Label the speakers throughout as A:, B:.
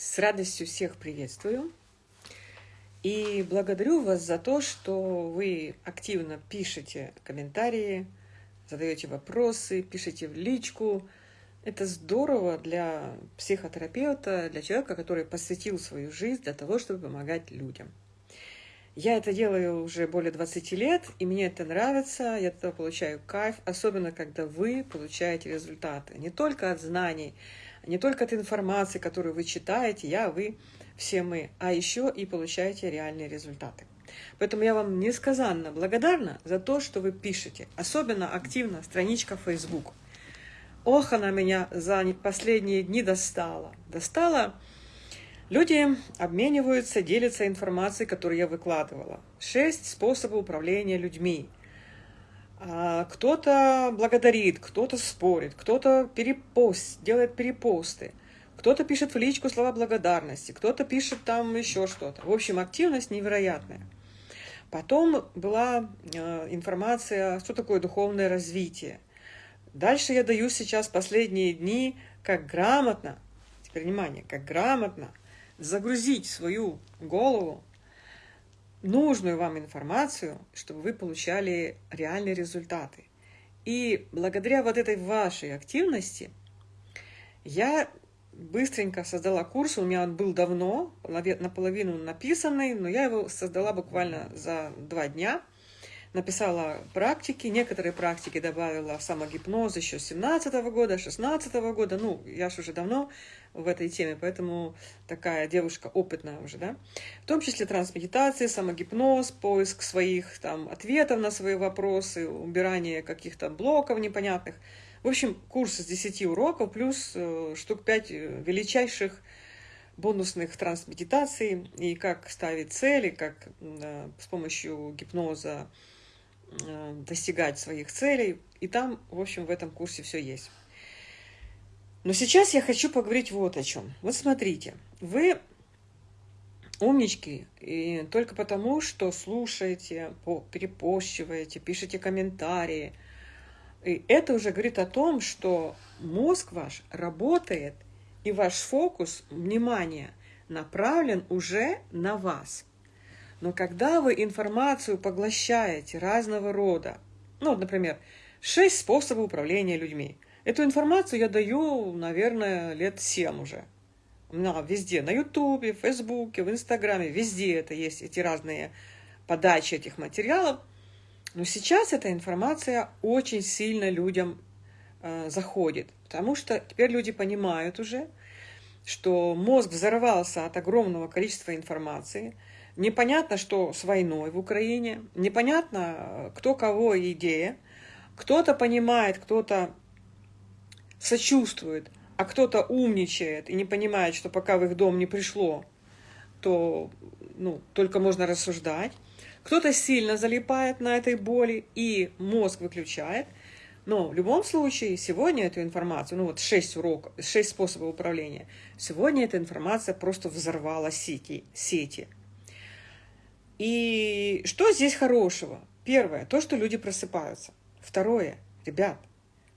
A: С радостью всех приветствую. И благодарю вас за то, что вы активно пишете комментарии, задаете вопросы, пишете в личку. Это здорово для психотерапевта, для человека, который посвятил свою жизнь для того, чтобы помогать людям. Я это делаю уже более 20 лет, и мне это нравится, я от этого получаю кайф, особенно когда вы получаете результаты. Не только от знаний, не только от информации, которую вы читаете, я, вы, все мы, а еще и получаете реальные результаты. Поэтому я вам несказанно благодарна за то, что вы пишете, особенно активно страничка Facebook. Ох, она меня за последние дни достала. Достала. Люди обмениваются, делятся информацией, которую я выкладывала. Шесть способов управления людьми. А, кто-то благодарит, кто-то спорит, кто-то перепост, делает перепосты, кто-то пишет в личку слова благодарности, кто-то пишет там еще что-то. В общем, активность невероятная. Потом была э, информация, что такое духовное развитие. Дальше я даю сейчас последние дни, как грамотно, теперь внимание, как грамотно загрузить свою голову нужную вам информацию, чтобы вы получали реальные результаты. И благодаря вот этой вашей активности я быстренько создала курс, у меня он был давно, наполовину написанный, но я его создала буквально за два дня – написала практики, некоторые практики добавила самогипноз еще с 17 -го года, 16 -го года, ну, я же уже давно в этой теме, поэтому такая девушка опытная уже, да, в том числе трансмедитации, самогипноз, поиск своих там ответов на свои вопросы, убирание каких-то блоков непонятных. В общем, курс из 10 уроков плюс э, штук 5 э, величайших бонусных трансмедитаций. И как ставить цели, как э, с помощью гипноза достигать своих целей. И там, в общем, в этом курсе все есть. Но сейчас я хочу поговорить вот о чем. Вот смотрите, вы умнички, и только потому, что слушаете, перепощиваете, пишете комментарии. И это уже говорит о том, что мозг ваш работает, и ваш фокус внимания направлен уже на вас. Но когда вы информацию поглощаете разного рода, ну, например, шесть способов управления людьми, эту информацию я даю, наверное, лет семь уже. На, везде, на Ютубе, в Фейсбуке, в Инстаграме, везде это есть, эти разные подачи этих материалов. Но сейчас эта информация очень сильно людям э, заходит, потому что теперь люди понимают уже, что мозг взорвался от огромного количества информации – Непонятно, что с войной в Украине, непонятно, кто кого идея. Кто-то понимает, кто-то сочувствует, а кто-то умничает и не понимает, что пока в их дом не пришло, то ну, только можно рассуждать. Кто-то сильно залипает на этой боли и мозг выключает. Но в любом случае, сегодня эту информацию, ну вот шесть уроков, шесть способов управления, сегодня эта информация просто взорвала сети. сети. И что здесь хорошего? Первое, то, что люди просыпаются. Второе, ребят,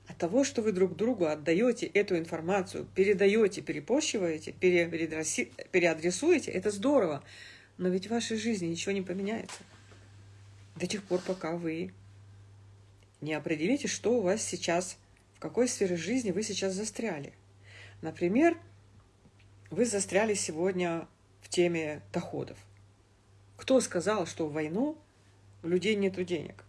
A: от того, что вы друг другу отдаете эту информацию, передаете, перепощиваете, переадресуете, это здорово. Но ведь в вашей жизни ничего не поменяется. До тех пор, пока вы не определите, что у вас сейчас, в какой сфере жизни вы сейчас застряли. Например, вы застряли сегодня в теме доходов. Кто сказал, что в войну у людей нет денег?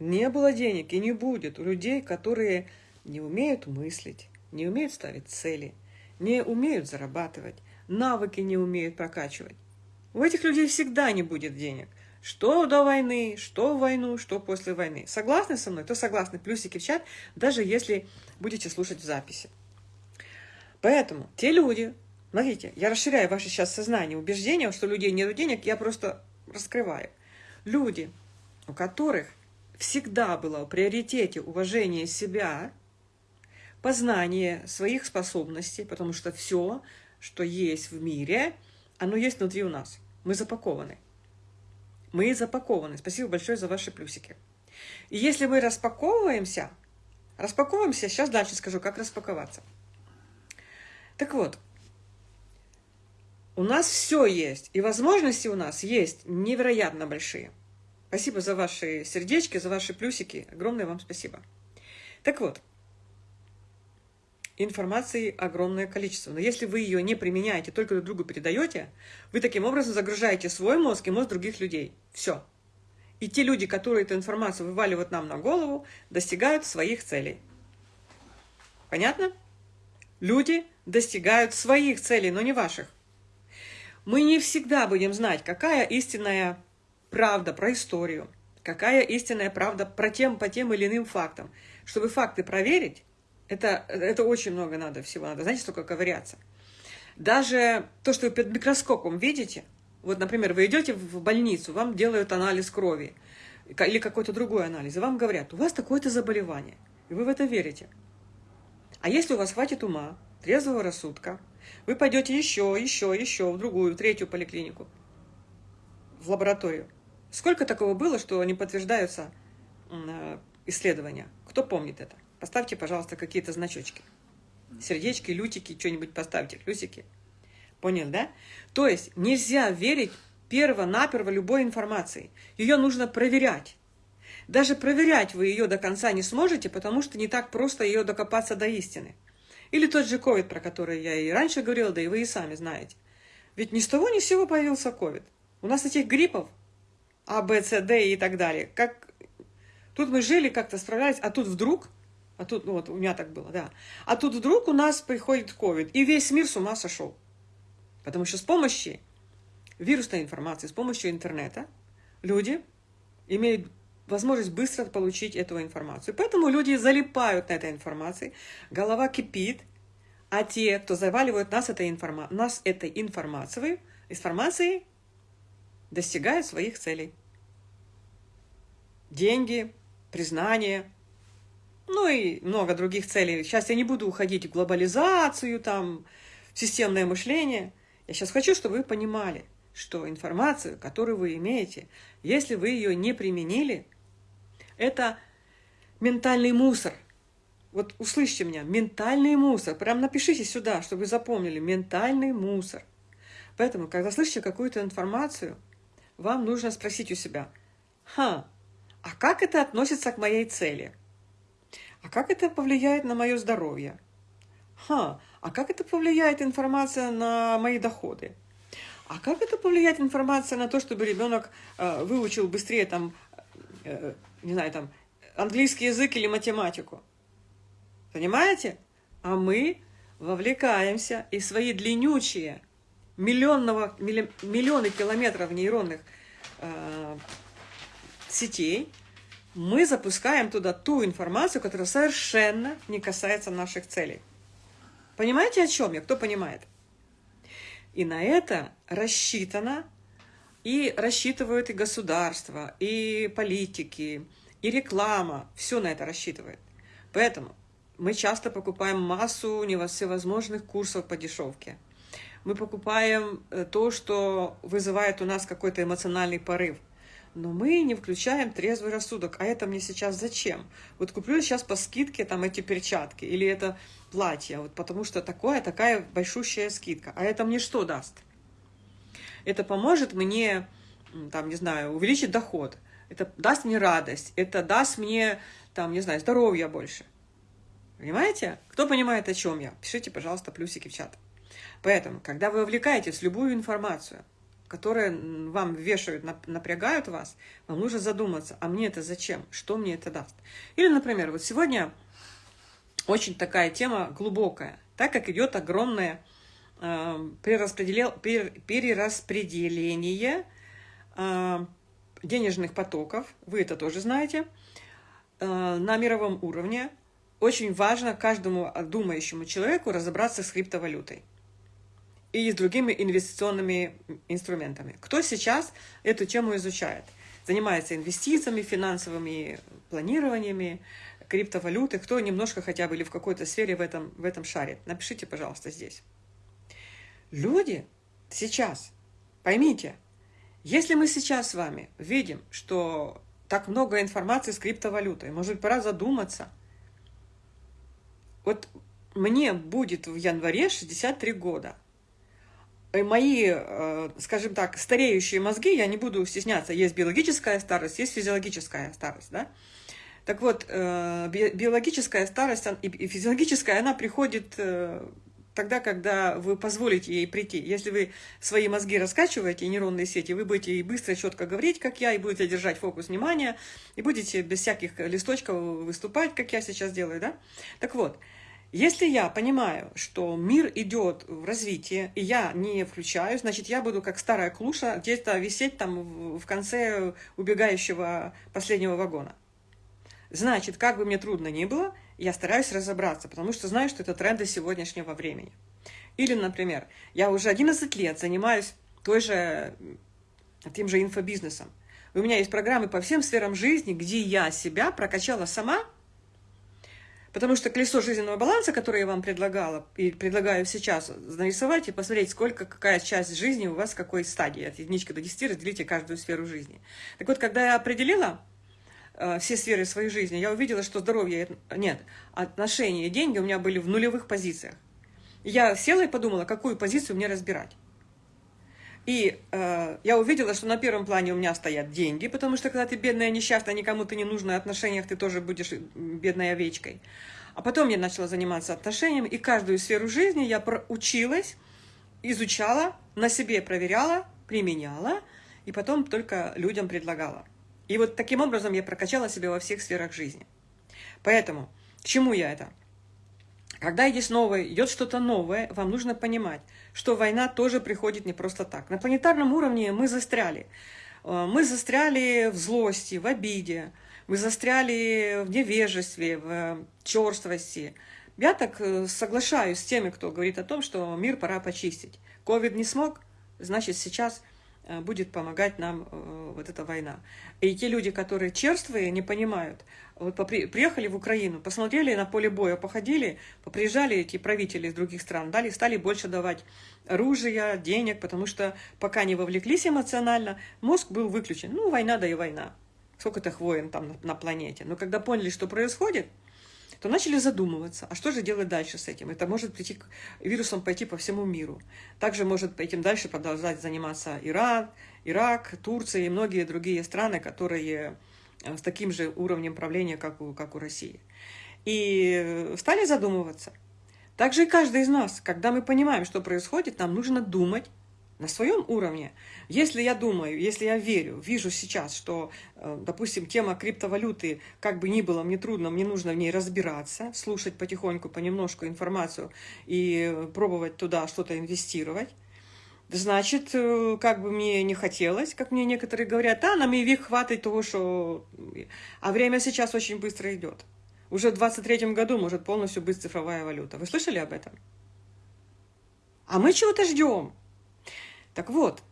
A: Не было денег и не будет у людей, которые не умеют мыслить, не умеют ставить цели, не умеют зарабатывать, навыки не умеют прокачивать. У этих людей всегда не будет денег. Что до войны, что в войну, что после войны. Согласны со мной? То согласны. Плюсики в чат, даже если будете слушать в записи. Поэтому те люди, Смотрите, я расширяю ваше сейчас сознание, убеждение, что у людей нет денег, я просто раскрываю. Люди, у которых всегда было в приоритете уважение себя, познание своих способностей, потому что все, что есть в мире, оно есть внутри у нас. Мы запакованы. Мы запакованы. Спасибо большое за ваши плюсики. И если мы распаковываемся, распаковываемся, сейчас дальше скажу, как распаковаться. Так вот, У нас все есть, и возможности у нас есть невероятно большие. Спасибо за ваши сердечки, за ваши плюсики. Огромное вам спасибо. Так вот, информации огромное количество. Но если вы ее не применяете, только друг другу передаете, вы таким образом загружаете свой мозг и мозг других людей. Все. И те люди, которые эту информацию вываливают нам на голову, достигают своих целей. Понятно? Люди достигают своих целей, но не ваших. Мы не всегда будем знать, какая истинная правда про историю, какая истинная правда про тем, по тем или иным фактам. Чтобы факты проверить, это, это очень много надо всего, надо, знаете, столько ковыряться. Даже то, что вы под микроскопом видите, вот, например, вы идете в больницу, вам делают анализ крови или какой-то другой анализ, и вам говорят, у вас такое-то заболевание, и вы в это верите. А если у вас хватит ума, трезвого рассудка, вы пойдете еще, еще, еще в другую, в третью поликлинику, в лабораторию. Сколько такого было, что не подтверждаются э, исследования? Кто помнит это? Поставьте, пожалуйста, какие-то значочки. Сердечки, лютики, что-нибудь поставьте, плюсики. Понял, да? То есть нельзя верить перво-наперво любой информации. Ее нужно проверять. Даже проверять вы ее до конца не сможете, потому что не так просто ее докопаться до истины. Или тот же ковид, про который я и раньше говорила, да и вы и сами знаете. Ведь ни с того ни с сего появился ковид. У нас этих гриппов А, Б, С, Д и так далее. Как... Тут мы жили, как-то справлялись, а тут вдруг а тут, ну вот, у меня так было, да. А тут вдруг у нас приходит ковид, и весь мир с ума сошел. Потому что с помощью вирусной информации, с помощью интернета люди имеют возможность быстро получить эту информацию. Поэтому люди залипают на этой информации, голова кипит, а те, кто заваливают нас этой, информа нас этой информацией, информацией, достигают своих целей. Деньги, признание, ну и много других целей. Сейчас я не буду уходить в глобализацию, там, в системное мышление. Я сейчас хочу, чтобы вы понимали, что информацию, которую вы имеете, если вы ее не применили, это ментальный мусор. Вот услышьте меня, ментальный мусор. Прям напишите сюда, чтобы вы запомнили, ментальный мусор. Поэтому, когда слышите какую-то информацию, вам нужно спросить у себя, ха, а как это относится к моей цели? А как это повлияет на мое здоровье? Ха, а как это повлияет информация на мои доходы? А как это повлияет информация на то, чтобы ребенок э, выучил быстрее там, не знаю, там, английский язык или математику? Понимаете? А мы вовлекаемся и свои длиннючие миллионного, миллионы километров нейронных э, сетей – мы запускаем туда ту информацию, которая совершенно не касается наших целей. Понимаете, о чем я? Кто понимает? И на это рассчитано, и рассчитывают и государство, и политики, и реклама. Все на это рассчитывает. Поэтому мы часто покупаем массу всевозможных курсов по дешевке. Мы покупаем э, то, что вызывает у нас какой-то эмоциональный порыв – но мы не включаем трезвый рассудок. А это мне сейчас зачем? Вот куплю сейчас по скидке там эти перчатки или это платье, вот потому что такое, такая большущая скидка. А это мне что даст? Это поможет мне, там, не знаю, увеличить доход. Это даст мне радость. Это даст мне, там, не знаю, здоровье больше. Понимаете? Кто понимает, о чем я? Пишите, пожалуйста, плюсики в чат. Поэтому, когда вы увлекаетесь в любую информацию – которые вам вешают, напрягают вас, вам нужно задуматься, а мне это зачем, что мне это даст. Или, например, вот сегодня очень такая тема глубокая, так как идет огромное э, перераспределение э, денежных потоков, вы это тоже знаете, э, на мировом уровне, очень важно каждому думающему человеку разобраться с криптовалютой и с другими инвестиционными инструментами. Кто сейчас эту тему изучает? Занимается инвестициями, финансовыми планированиями, криптовалюты, кто немножко хотя бы или в какой-то сфере в этом, в этом шаре. Напишите, пожалуйста, здесь. Люди сейчас, поймите, если мы сейчас с вами видим, что так много информации с криптовалютой, может быть, пора задуматься. Вот мне будет в январе 63 года – мои, э, скажем так, стареющие мозги, я не буду стесняться, есть биологическая старость, есть физиологическая старость, да? Так вот, э, биологическая старость и физиологическая, она приходит э, тогда, когда вы позволите ей прийти. Если вы свои мозги раскачиваете, нейронные сети, вы будете и быстро, четко говорить, как я, и будете держать фокус внимания, и будете без всяких листочков выступать, как я сейчас делаю, да? Так вот, если я понимаю, что мир идет в развитие, и я не включаю, значит, я буду как старая клуша где-то висеть там в конце убегающего последнего вагона. Значит, как бы мне трудно ни было, я стараюсь разобраться, потому что знаю, что это тренды сегодняшнего времени. Или, например, я уже 11 лет занимаюсь той же, тем же инфобизнесом. У меня есть программы по всем сферам жизни, где я себя прокачала сама, потому что колесо жизненного баланса, которое я вам предлагала и предлагаю сейчас нарисовать и посмотреть, сколько, какая часть жизни у вас в какой стадии. От единички до 10 разделите каждую сферу жизни. Так вот, когда я определила, все сферы своей жизни, я увидела, что здоровья нет, отношения и деньги у меня были в нулевых позициях. Я села и подумала, какую позицию мне разбирать. И э, я увидела, что на первом плане у меня стоят деньги, потому что когда ты бедная, несчастная, никому ты не нужна, в отношениях ты тоже будешь бедной овечкой. А потом я начала заниматься отношениями, и каждую сферу жизни я училась, изучала, на себе проверяла, применяла, и потом только людям предлагала. И вот таким образом я прокачала себя во всех сферах жизни. Поэтому, к чему я это? Когда есть новое, идет что-то новое, вам нужно понимать, что война тоже приходит не просто так. На планетарном уровне мы застряли. Э, мы застряли в злости, в обиде, мы застряли в невежестве, в черствости. Я так э, соглашаюсь с теми, кто говорит о том, что мир пора почистить. Ковид не смог, значит сейчас будет помогать нам э, вот эта война. И те люди, которые черствые, не понимают. Вот приехали в Украину, посмотрели на поле боя, походили, приезжали эти правители из других стран, дали, стали больше давать оружия, денег, потому что пока не вовлеклись эмоционально, мозг был выключен. Ну, война да и война. Сколько-то войн там на планете. Но когда поняли, что происходит, то начали задумываться, а что же делать дальше с этим? Это может прийти вирусом пойти по всему миру. Также может этим дальше продолжать заниматься Иран, Ирак, Турция и многие другие страны, которые э, с таким же уровнем правления, как у, как у России. И стали задумываться. Также и каждый из нас, когда мы понимаем, что происходит, нам нужно думать на своем уровне. Если я думаю, если я верю, вижу сейчас, что, э, допустим, тема криптовалюты, как бы ни было мне трудно, мне нужно в ней разбираться, слушать потихоньку, понемножку информацию и пробовать туда что-то инвестировать, значит, э, как бы мне не хотелось, как мне некоторые говорят, а, нам и век хватит того, что... А время сейчас очень быстро идет. Уже в 23 году может полностью быть цифровая валюта. Вы слышали об этом? А мы чего-то ждем. Так вот,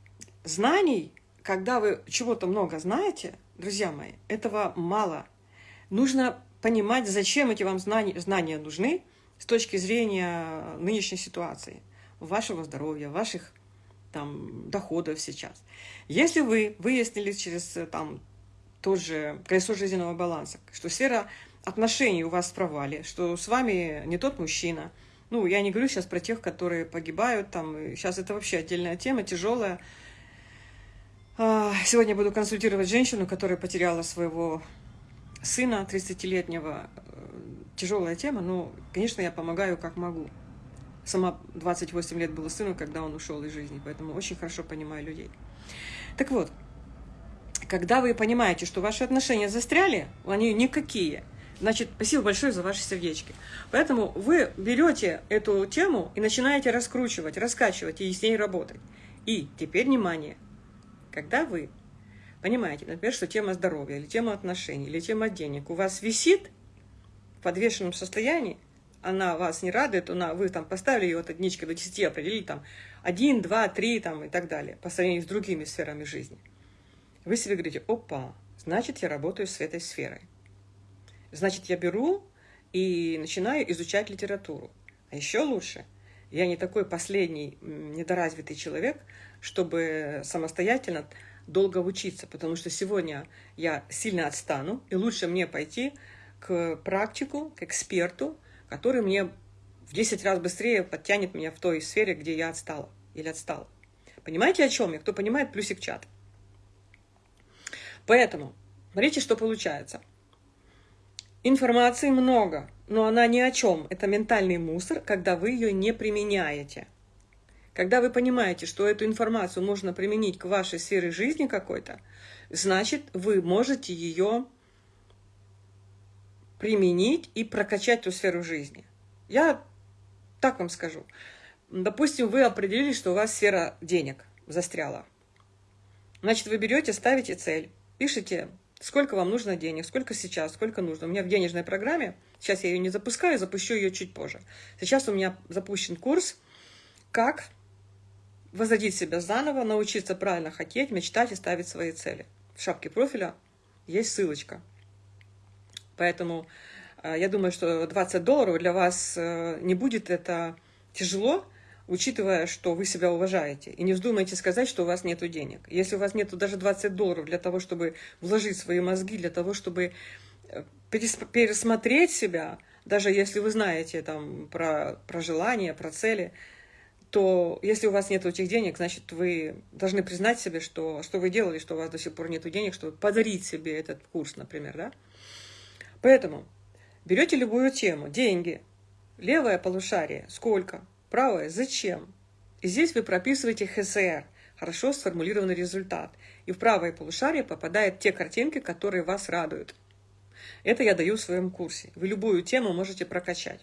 A: знаний, когда вы чего-то много знаете, друзья мои, этого мало. Нужно понимать, зачем эти вам знания, знания нужны с точки зрения нынешней ситуации, вашего здоровья, ваших там, доходов сейчас. Если вы выяснили через там, тот же колесо жизненного баланса, что сфера отношений у вас в что с вами не тот мужчина – ну, я не говорю сейчас про тех, которые погибают там. Сейчас это вообще отдельная тема, тяжелая. А, сегодня буду консультировать женщину, которая потеряла своего сына 30-летнего. Тяжелая тема, но, конечно, я помогаю как могу. Сама 28 лет было сыну, когда он ушел из жизни, поэтому очень хорошо понимаю людей. Так вот, когда вы понимаете, что ваши отношения застряли, они никакие – Значит, спасибо большое за ваши сердечки. Поэтому вы берете эту тему и начинаете раскручивать, раскачивать и с ней работать. И теперь внимание. Когда вы понимаете, например, что тема здоровья, или тема отношений, или тема денег у вас висит в подвешенном состоянии, она вас не радует, она, вы там поставили ее от единички до 10, определили там 1, 2, 3 там, и так далее, по сравнению с другими сферами жизни. Вы себе говорите, опа, значит, я работаю с этой сферой. Значит, я беру и начинаю изучать литературу. А еще лучше, я не такой последний недоразвитый человек, чтобы самостоятельно долго учиться, потому что сегодня я сильно отстану, и лучше мне пойти к практику, к эксперту, который мне в 10 раз быстрее подтянет меня в той сфере, где я отстала. или отстал. Понимаете, о чем я? Кто понимает, плюсик чат. Поэтому, смотрите, что получается. Информации много, но она ни о чем. Это ментальный мусор, когда вы ее не применяете. Когда вы понимаете, что эту информацию можно применить к вашей сфере жизни какой-то, значит, вы можете ее применить и прокачать эту сферу жизни. Я так вам скажу. Допустим, вы определили, что у вас сфера денег застряла. Значит, вы берете, ставите цель, пишите, сколько вам нужно денег, сколько сейчас, сколько нужно. У меня в денежной программе, сейчас я ее не запускаю, запущу ее чуть позже. Сейчас у меня запущен курс, как возродить себя заново, научиться правильно хотеть, мечтать и ставить свои цели. В шапке профиля есть ссылочка. Поэтому э, я думаю, что 20 долларов для вас э, не будет это тяжело, учитывая, что вы себя уважаете. И не вздумайте сказать, что у вас нет денег. Если у вас нет даже 20 долларов для того, чтобы вложить свои мозги, для того, чтобы э, пересмотреть себя, даже если вы знаете там, про, про желания, про цели, то если у вас нет этих денег, значит, вы должны признать себе, что, что вы делали, что у вас до сих пор нет денег, чтобы подарить себе этот курс, например, да? Поэтому берете любую тему, деньги, левое полушарие, сколько, правое, зачем. И здесь вы прописываете ХСР, хорошо сформулированный результат. И в правое полушарие попадают те картинки, которые вас радуют. Это я даю в своем курсе. Вы любую тему можете прокачать.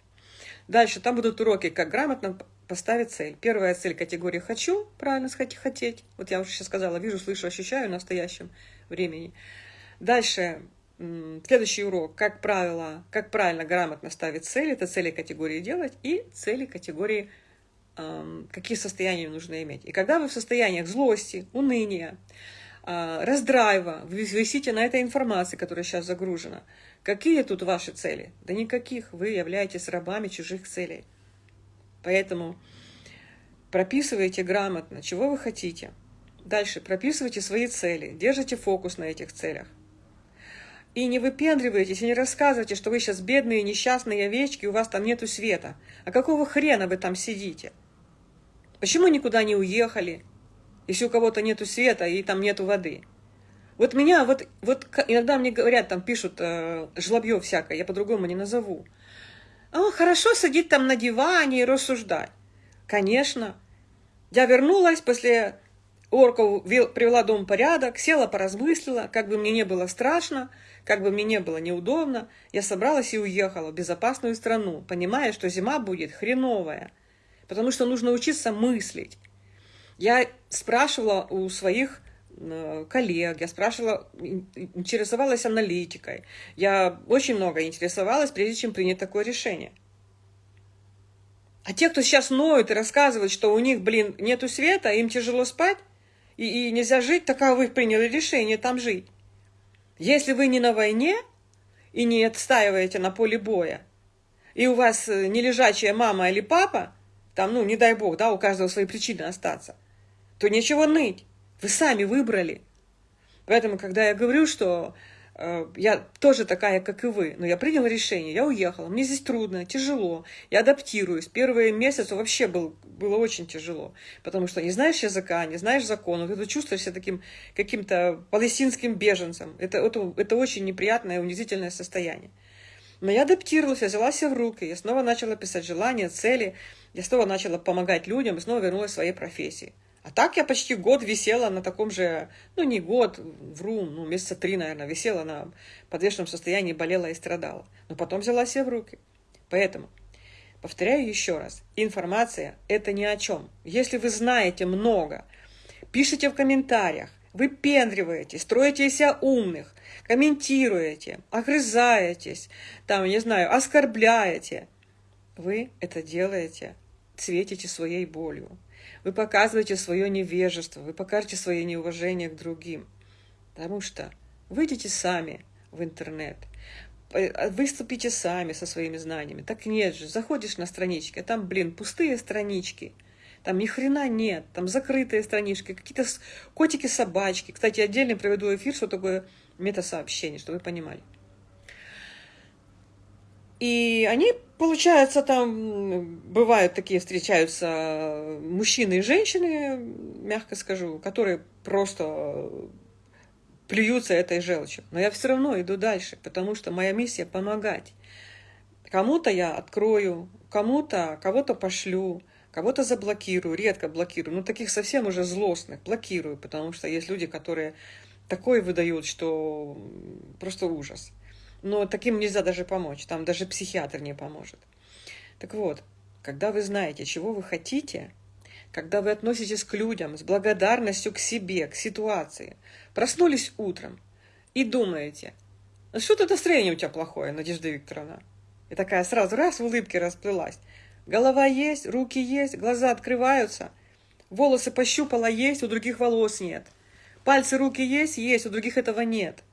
A: Дальше там будут уроки, как грамотно поставить цель. Первая цель категории «хочу», правильно сказать, хотеть. Вот я уже сейчас сказала, вижу, слышу, ощущаю в настоящем времени. Дальше следующий урок, как правило, как правильно грамотно ставить цели, это цели категории делать и цели категории какие состояния нужно иметь. И когда вы в состояниях злости, уныния, э, раздрайва, висите на этой информации, которая сейчас загружена, какие тут ваши цели? Да никаких, вы являетесь рабами чужих целей. Поэтому прописывайте грамотно, чего вы хотите. Дальше прописывайте свои цели, держите фокус на этих целях. И не выпендривайтесь, и не рассказывайте, что вы сейчас бедные, несчастные овечки, у вас там нету света. А какого хрена вы там сидите? Почему никуда не уехали, если у кого-то нету света и там нету воды? Вот меня, вот, вот иногда мне говорят, там пишут э, жлобье всякое, я по-другому не назову. А, хорошо сидеть там на диване и рассуждать. Конечно. Я вернулась после орков, привела дом в порядок, села, поразмыслила, как бы мне не было страшно, как бы мне не было неудобно. Я собралась и уехала в безопасную страну, понимая, что зима будет хреновая, потому что нужно учиться мыслить. Я спрашивала у своих Э, коллег, я спрашивала, интересовалась аналитикой. Я очень много интересовалась, прежде чем принять такое решение. А те, кто сейчас ноют и рассказывают, что у них, блин, нету света, им тяжело спать, и, и нельзя жить, так а вы приняли решение там жить. Если вы не на войне и не отстаиваете на поле боя, и у вас э, не лежачая мама или папа, там, ну, не дай бог, да, у каждого свои причины остаться, то нечего ныть. Вы сами выбрали. Поэтому, когда я говорю, что э, я тоже такая, как и вы, но я приняла решение, я уехала, мне здесь трудно, тяжело, я адаптируюсь. Первые месяцы вообще был, было очень тяжело, потому что не знаешь языка, не знаешь законов, ты чувствуешь себя таким каким-то палестинским беженцем. Это, это, это очень неприятное, унизительное состояние. Но я адаптировалась, я взяла себя в руки, я снова начала писать желания, цели, я снова начала помогать людям снова вернулась к своей профессии. А так я почти год висела на таком же, ну не год, вру, ну месяца три, наверное, висела на подвешенном состоянии, болела и страдала. Но потом взяла себя в руки. Поэтому, повторяю еще раз, информация – это ни о чем. Если вы знаете много, пишите в комментариях, выпендриваете, строите себя умных, комментируете, огрызаетесь, там, не знаю, оскорбляете, вы это делаете, светите своей болью. Вы показываете свое невежество, вы покажете свое неуважение к другим. Потому что выйдите сами в интернет, а, выступите сами со своими знаниями. Так нет же, заходишь на странички, а там, блин, пустые странички. Там ни хрена нет, там закрытые странички, какие-то котики-собачки. Кстати, отдельно проведу эфир, что такое метасообщение, чтобы вы понимали. И они, получается, там бывают такие, встречаются мужчины и женщины, мягко скажу, которые просто плюются этой желчью. Но я все равно иду дальше, потому что моя миссия помогать. Кому-то я открою, кому-то, кого-то пошлю, кого-то заблокирую, редко блокирую. Ну, таких совсем уже злостных блокирую, потому что есть люди, которые такое выдают, что просто ужас но таким нельзя даже помочь, там даже психиатр не поможет. Так вот, когда вы знаете, чего вы хотите, когда вы относитесь к людям с благодарностью к себе, к ситуации, проснулись утром и думаете, ну что-то настроение у тебя плохое, Надежда Викторовна. И такая сразу раз в улыбке расплылась. Голова есть, руки есть, глаза открываются, волосы пощупала есть, у других волос нет. Пальцы, руки есть, есть, у других этого нет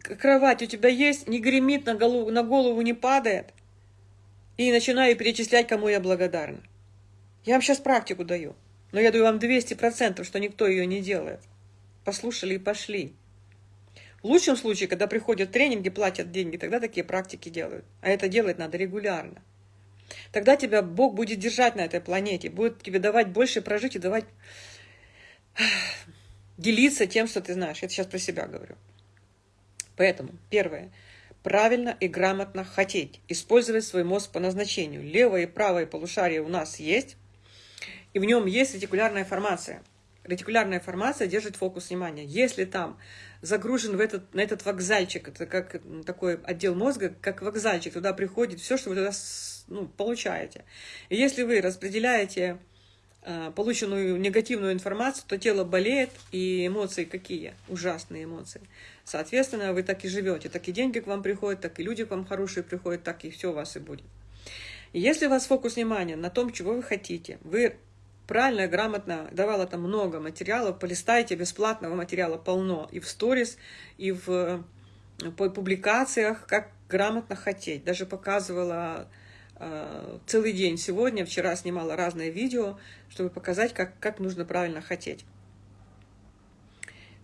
A: кровать у тебя есть, не гремит, на голову, на голову не падает. И начинаю перечислять, кому я благодарна. Я вам сейчас практику даю. Но я даю вам 200%, что никто ее не делает. Послушали и пошли. В лучшем случае, когда приходят тренинги, платят деньги, тогда такие практики делают. А это делать надо регулярно. Тогда тебя Бог будет держать на этой планете, будет тебе давать больше прожить и давать делиться тем, что ты знаешь. Это сейчас про себя говорю. Поэтому, первое, правильно и грамотно хотеть, использовать свой мозг по назначению. Левое и правое полушарие у нас есть, и в нем есть ретикулярная формация. Ретикулярная формация держит фокус внимания. Если там загружен в этот, на этот вокзальчик, это как такой отдел мозга, как вокзальчик, туда приходит все, что вы туда ну, получаете. И если вы распределяете э, полученную негативную информацию, то тело болеет, и эмоции какие? Ужасные эмоции. Соответственно, вы так и живете. Так и деньги к вам приходят, так и люди к вам хорошие приходят, так и все у вас и будет. И если у вас фокус внимания на том, чего вы хотите, вы правильно и грамотно давала там много материалов, полистайте, бесплатного материала полно и в сторис, и в э, по публикациях, как грамотно хотеть. Даже показывала целый день сегодня, вчера снимала разные видео, чтобы показать, как, как нужно правильно хотеть.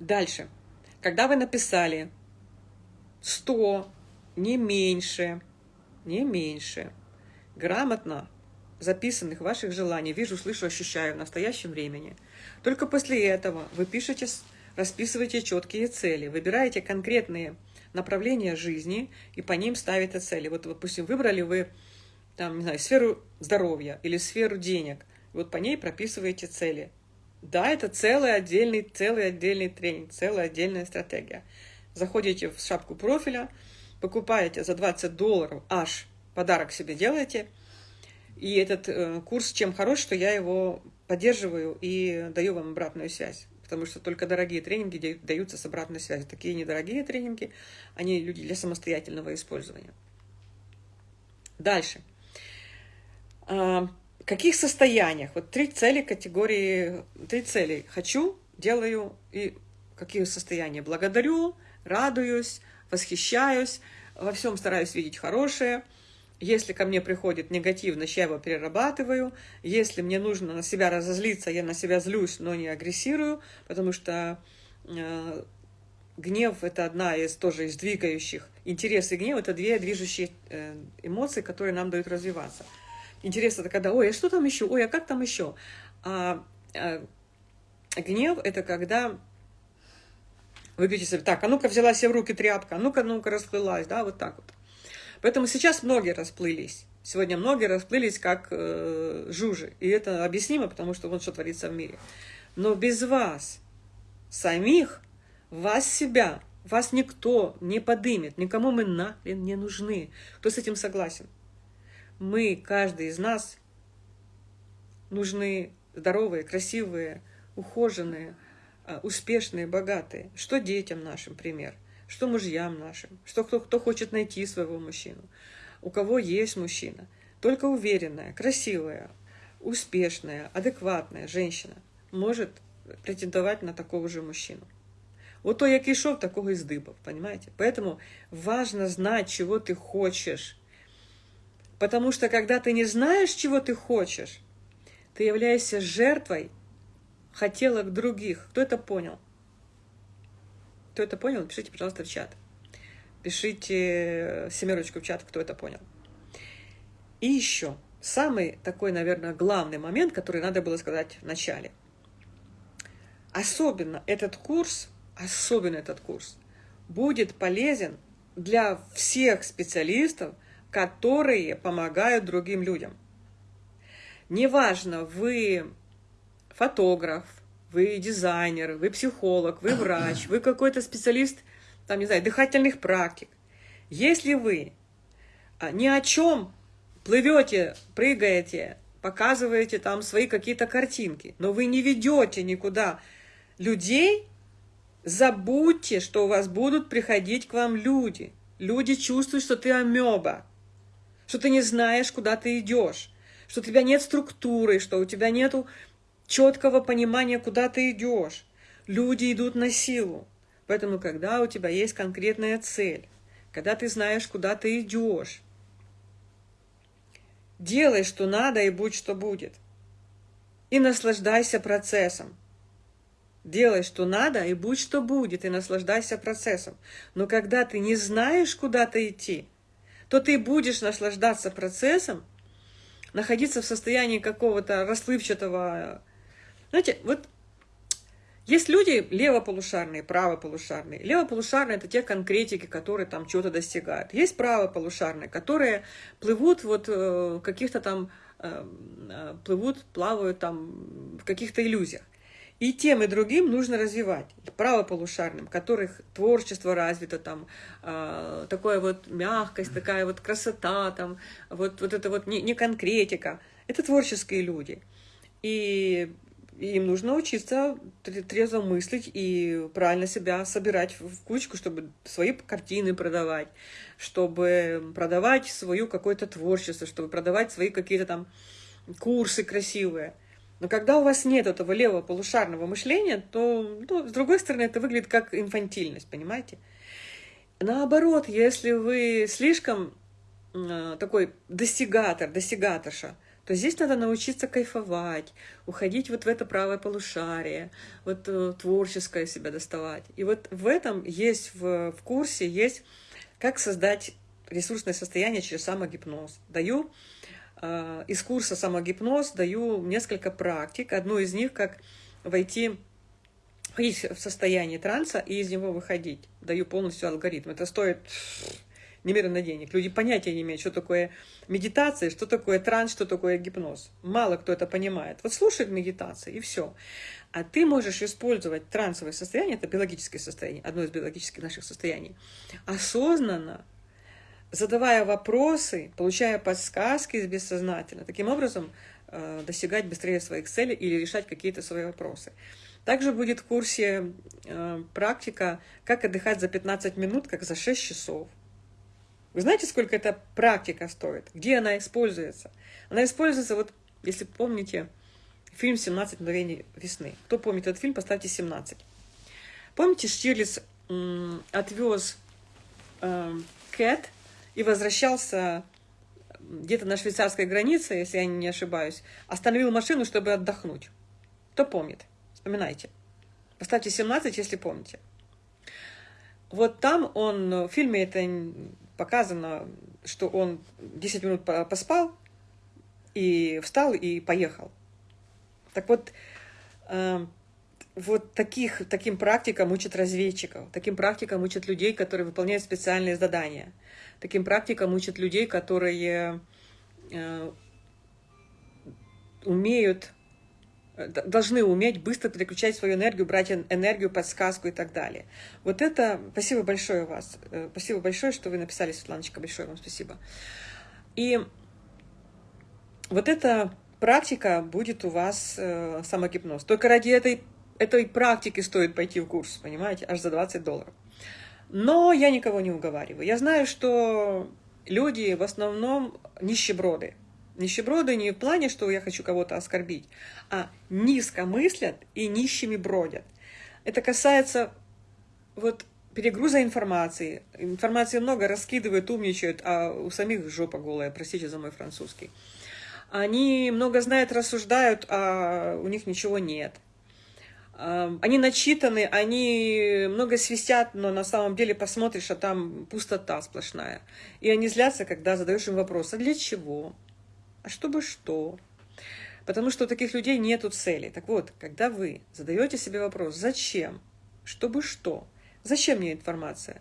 A: Дальше. Когда вы написали 100, не меньше, не меньше, грамотно записанных ваших желаний, вижу, слышу, ощущаю в настоящем времени. Только после этого вы пишете, расписываете четкие цели, выбираете конкретные направления жизни и по ним ставите цели. Вот, допустим, выбрали вы там, не знаю, сферу здоровья или сферу денег. Вот по ней прописываете цели. Да, это целый отдельный, целый отдельный тренинг, целая отдельная стратегия. Заходите в шапку профиля, покупаете за 20 долларов аж подарок себе делаете. И этот э, курс чем хорош, что я его поддерживаю и даю вам обратную связь. Потому что только дорогие тренинги даются с обратной связью. Такие недорогие тренинги, они люди для самостоятельного использования. Дальше. А, каких состояниях? Вот три цели категории, три цели. Хочу, делаю и какие состояния? Благодарю, радуюсь, восхищаюсь, во всем стараюсь видеть хорошее. Если ко мне приходит негативность, я его перерабатываю. Если мне нужно на себя разозлиться, я на себя злюсь, но не агрессирую, потому что э, гнев – это одна из тоже из двигающих. Интерес и гнев – это две движущие э, эмоции, которые нам дают развиваться. Интерес это когда, ой, а что там еще? Ой, а как там еще? А, а гнев это когда вы говорите так, а ну-ка взяла себе в руки тряпка, а ну-ка, ну-ка расплылась, да, вот так вот. Поэтому сейчас многие расплылись. Сегодня многие расплылись как э, жужи. И это объяснимо, потому что вот что творится в мире. Но без вас, самих, вас себя, вас никто не подымет, никому мы нахрен не нужны. Кто с этим согласен? Мы, каждый из нас, нужны здоровые, красивые, ухоженные, а, успешные, богатые. Что детям нашим пример, что мужьям нашим, что кто, кто хочет найти своего мужчину, у кого есть мужчина. Только уверенная, красивая, успешная, адекватная женщина может претендовать на такого же мужчину. Вот то, як ішов, такого і здибав, понимаете? Поэтому важно знать, чего ты хочешь, Потому что когда ты не знаешь, чего ты хочешь, ты являешься жертвой хотелок других. Кто это понял? Кто это понял, напишите, пожалуйста, в чат. пишите семерочку в чат, кто это понял. И еще, самый такой, наверное, главный момент, который надо было сказать в начале. Особенно этот курс, особенно этот курс, будет полезен для всех специалистов, которые помогают другим людям. Неважно, вы фотограф, вы дизайнер, вы психолог, вы врач, вы какой-то специалист, там, не знаю, дыхательных практик. Если вы а, ни о чем плывете, прыгаете, показываете там свои какие-то картинки, но вы не ведете никуда людей, забудьте, что у вас будут приходить к вам люди. Люди чувствуют, что ты амеба, что ты не знаешь, куда ты идешь, что у тебя нет структуры, что у тебя нету четкого понимания, куда ты идешь. Люди идут на силу. Поэтому, когда у тебя есть конкретная цель, когда ты знаешь, куда ты идешь, делай, что надо, и будь, что будет. И наслаждайся процессом. Делай, что надо, и будь, что будет, и наслаждайся процессом. Но когда ты не знаешь, куда ты идти, то ты будешь наслаждаться процессом, находиться в состоянии какого-то расплывчатого знаете, вот есть люди левополушарные, правополушарные. Левополушарные – это те конкретики, которые там чего-то достигают. Есть правополушарные, которые плывут вот э, каких-то там, э, э, плывут, плавают там в каких-то иллюзиях. И тем, и другим нужно развивать. Правополушарным, которых творчество развито, там, э, такая вот мягкость, такая вот красота, там, вот, вот это вот не, не конкретика. Это творческие люди. И им нужно учиться трезво мыслить и правильно себя собирать в кучку, чтобы свои картины продавать, чтобы продавать свою какое-то творчество, чтобы продавать свои какие-то там курсы красивые. Но когда у вас нет этого левого полушарного мышления, то, ну, с другой стороны, это выглядит как инфантильность, понимаете? Наоборот, если вы слишком э, такой достигатор, достигаторша, то здесь надо научиться кайфовать, уходить вот в это правое полушарие, вот э, творческое себя доставать. И вот в этом есть, в, в курсе есть, как создать ресурсное состояние через самогипноз. Даю из курса самогипноз, даю несколько практик. Одну из них, как войти в состояние транса и из него выходить. Даю полностью алгоритм. Это стоит немерено денег. Люди понятия не имеют, что такое медитация, что такое транс, что такое гипноз. Мало кто это понимает. Вот слушает медитации, и все. А ты можешь использовать трансовое состояние, это биологическое состояние, одно из биологических наших состояний, осознанно, задавая вопросы, получая подсказки из бессознательного. Таким образом, э, достигать быстрее своих целей или решать какие-то свои вопросы. Также будет в курсе э, практика «Как отдыхать за 15 минут, как за 6 часов». Вы знаете, сколько эта практика стоит? Где она используется? Она используется, вот, если помните, фильм «17 мгновений весны». Кто помнит этот фильм, поставьте 17. Помните, Штирлиц отвез э, Кэт и возвращался где-то на швейцарской границе, если я не ошибаюсь, остановил машину, чтобы отдохнуть. Кто помнит? Вспоминайте. Поставьте 17, если помните. Вот там он, в фильме это показано, что он 10 минут поспал и встал и поехал. Так вот, э, вот таких, таким практикам учат разведчиков, таким практикам учат людей, которые выполняют специальные задания, таким практикам учат людей, которые э, умеют должны уметь быстро переключать свою энергию, брать энергию, подсказку и так далее. Вот это... Спасибо большое вас. Э, спасибо большое, что вы написали, Светланочка. Большое вам спасибо. И вот эта практика будет у вас э, самогипноз. Только ради этой, этой практики стоит пойти в курс, понимаете, аж за 20 долларов. Но я никого не уговариваю. Я знаю, что люди в основном нищеброды. Нищеброды не в плане, что я хочу кого-то оскорбить, а низко мыслят и нищими бродят. Это касается вот перегруза информации. Информации много, раскидывают, умничают, а у самих жопа голая, простите за мой французский. Они много знают, рассуждают, а у них ничего нет. Они начитаны, они много свистят, но на самом деле посмотришь, а там пустота сплошная. И они злятся, когда задаешь им вопрос, а для чего? А чтобы что? Потому что у таких людей нету цели. Так вот, когда вы задаете себе вопрос, зачем? Чтобы что? Зачем мне информация?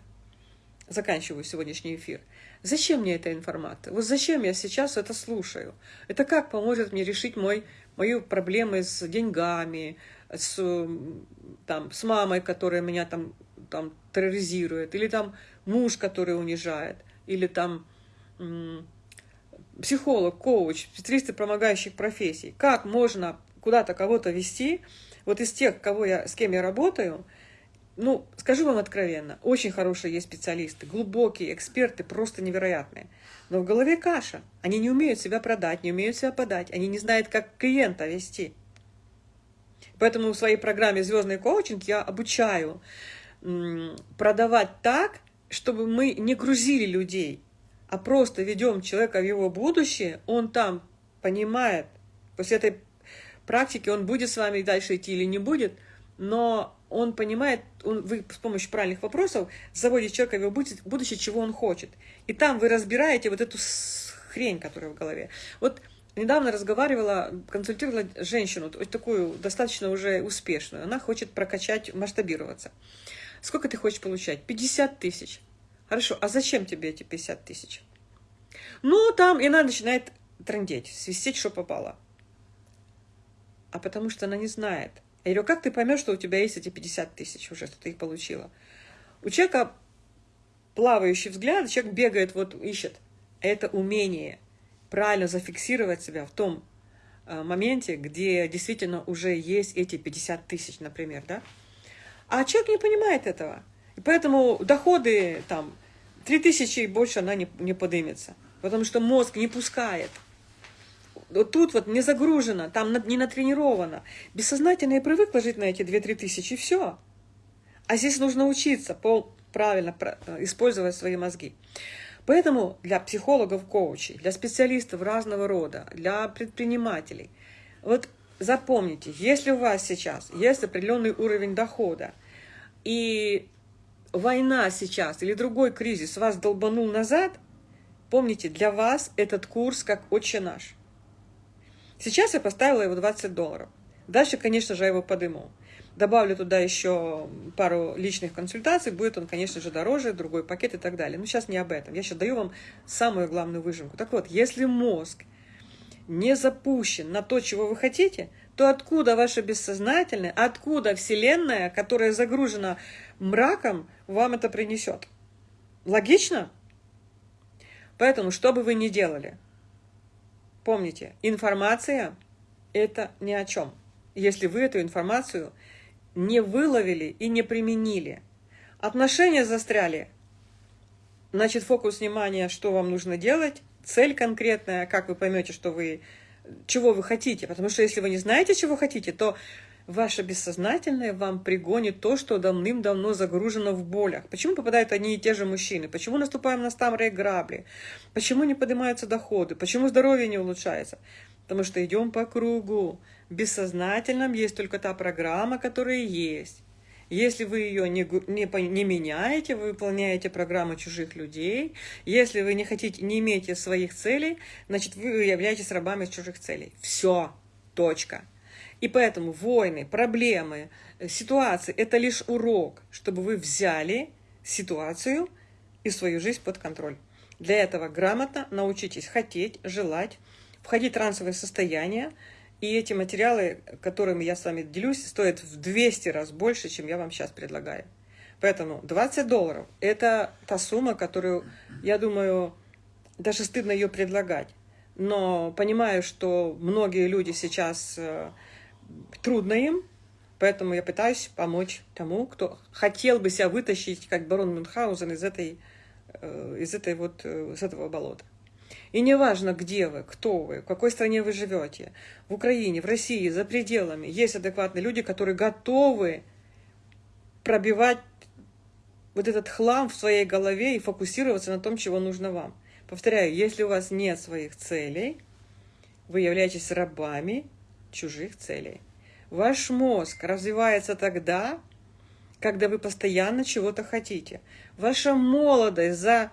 A: Заканчиваю сегодняшний эфир. Зачем мне эта информация? Вот зачем я сейчас это слушаю? Это как поможет мне решить мой, мою проблемы с деньгами, с, там, с мамой, которая меня там, там терроризирует, или там муж, который унижает, или там психолог, коуч, специалисты помогающих профессий. Как можно куда-то кого-то вести, вот из тех, кого я, с кем я работаю, ну, скажу вам откровенно, очень хорошие есть специалисты, глубокие эксперты, просто невероятные. Но в голове каша. Они не умеют себя продать, не умеют себя подать, они не знают, как клиента вести. Поэтому в своей программе «Звездный коучинг» я обучаю продавать так, чтобы мы не грузили людей, а просто ведем человека в его будущее, он там понимает, после этой практики он будет с вами дальше идти или не будет, но он понимает, он, вы с помощью правильных вопросов заводите человека в его будущее, чего он хочет. И там вы разбираете вот эту хрень, которая в голове. Вот недавно разговаривала, консультировала женщину, такую достаточно уже успешную. Она хочет прокачать, масштабироваться. Сколько ты хочешь получать? 50 тысяч. Хорошо, а зачем тебе эти 50 тысяч? Ну, там, и она начинает трындеть, свистеть, что попало. А потому что она не знает. Я говорю, как ты поймешь, что у тебя есть эти 50 тысяч уже, что ты их получила? У человека плавающий взгляд, человек бегает, вот ищет. Это умение правильно зафиксировать себя в том э, моменте, где действительно уже есть эти 50 тысяч, например, да? А человек не понимает этого. И поэтому доходы там 3 тысячи и больше она не, не подымется. Потому что мозг не пускает. Вот тут вот не загружено, там не натренировано. Бессознательно я привыкла жить на эти 2-3 тысячи, и все. А здесь нужно учиться пол, правильно э, использовать свои мозги. Поэтому для психологов, коучей, для специалистов разного рода, для предпринимателей, вот запомните, если у вас сейчас есть определенный уровень дохода, и война сейчас или другой кризис вас долбанул назад, помните, для вас этот курс как «Отче наш». Сейчас я поставила его 20 долларов. Дальше, конечно же, я его подыму. Добавлю туда еще пару личных консультаций, будет он, конечно же, дороже, другой пакет и так далее. Но сейчас не об этом. Я сейчас даю вам самую главную выжимку. Так вот, если мозг не запущен на то, чего вы хотите, то откуда ваше бессознательное, откуда Вселенная, которая загружена мраком, вам это принесет? Логично? Поэтому, что бы вы ни делали, помните, информация – это ни о чем. Если вы эту информацию не выловили и не применили, отношения застряли, значит, фокус внимания, что вам нужно делать, цель конкретная, как вы поймете, что вы, чего вы хотите. Потому что если вы не знаете, чего хотите, то ваше бессознательное вам пригонит то, что давным-давно загружено в болях. Почему попадают одни и те же мужчины? Почему наступаем на старые грабли? Почему не поднимаются доходы? Почему здоровье не улучшается? Потому что идем по кругу. В бессознательном есть только та программа, которая есть. Если вы ее не, не, не меняете, вы выполняете программу чужих людей, если вы не хотите, не имеете своих целей, значит, вы являетесь рабами чужих целей. Все. Точка. И поэтому войны, проблемы, э, ситуации – это лишь урок, чтобы вы взяли ситуацию и свою жизнь под контроль. Для этого грамотно научитесь хотеть, желать, входить в трансовое состояние, и эти материалы, которыми я с вами делюсь, стоят в 200 раз больше, чем я вам сейчас предлагаю. Поэтому 20 долларов – это та сумма, которую, я думаю, даже стыдно ее предлагать. Но понимаю, что многие люди сейчас э, трудно им, поэтому я пытаюсь помочь тому, кто хотел бы себя вытащить, как барон Мюнхгаузен, из этой, э, из этой вот, э, из этого болота. И неважно, где вы, кто вы, в какой стране вы живете, в Украине, в России, за пределами, есть адекватные люди, которые готовы пробивать вот этот хлам в своей голове и фокусироваться на том, чего нужно вам. Повторяю, если у вас нет своих целей, вы являетесь рабами чужих целей. Ваш мозг развивается тогда, когда вы постоянно чего-то хотите. Ваша молодость за...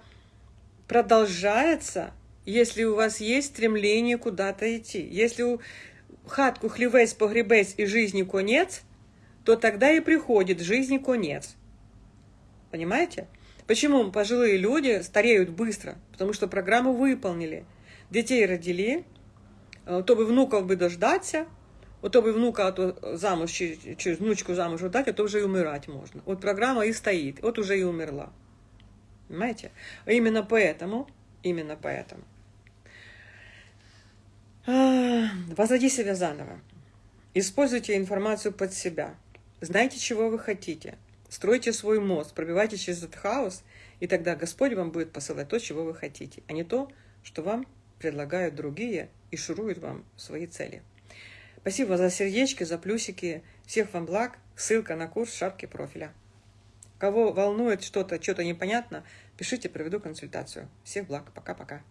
A: продолжается, если у вас есть стремление куда-то идти. Если у хатку хлівець, погребець и жизни конец, то тогда и приходит жизни конец. Понимаете? Почему пожилые люди стареют быстро? Потому что программу выполнили. Детей родили, э, то бы внуков бы дождаться, Ото би внука то замуж чи внучку замуж отдать, а то вже і умирати можна. От программа и стоит, от уже и умерла. Понимаете? А именно поэтому, именно поэтому. Возводи себя заново. Используйте информацию под себя. Знайте, чего вы хотите. Стройте свой мозг, пробивайте через этот хаос, и тогда Господь вам будет посылать то, чего вы хотите, а не то, что вам предлагают другие и шуруют вам свои цели. Спасибо за сердечки, за плюсики. Всех вам благ. Ссылка на курс шапки профиля. Кого волнует что-то, что-то непонятно, пишите, проведу консультацию. Всех благ. Пока-пока.